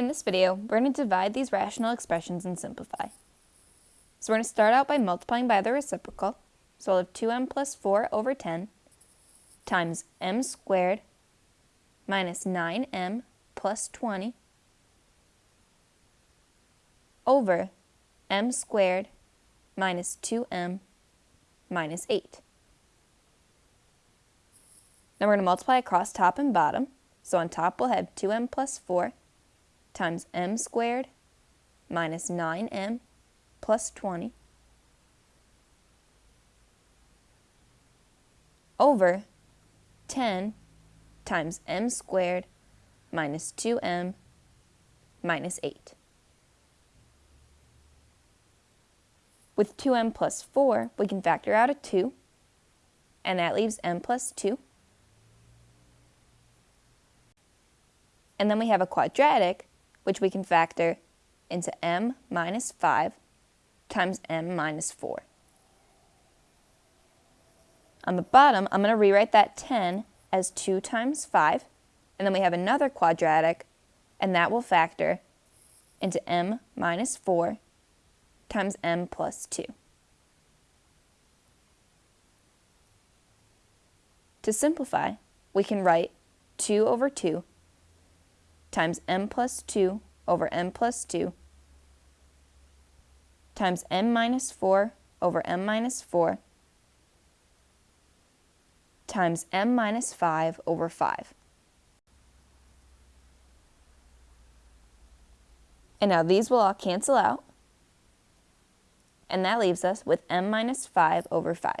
In this video, we're going to divide these rational expressions and simplify. So we're going to start out by multiplying by the reciprocal. So we'll have 2m plus 4 over 10 times m squared minus 9m plus 20 over m squared minus 2m minus 8. Now we're going to multiply across top and bottom. So on top we'll have 2m plus 4 times m squared minus 9m plus 20 over 10 times m squared minus 2m minus 8. With 2m plus 4, we can factor out a 2, and that leaves m plus 2. And then we have a quadratic, which we can factor into m minus 5 times m minus 4. On the bottom, I'm going to rewrite that 10 as 2 times 5, and then we have another quadratic, and that will factor into m minus 4 times m plus 2. To simplify, we can write 2 over 2 times m plus 2 over m plus 2 times m minus 4 over m minus 4 times m minus 5 over 5. And now these will all cancel out, and that leaves us with m minus 5 over 5.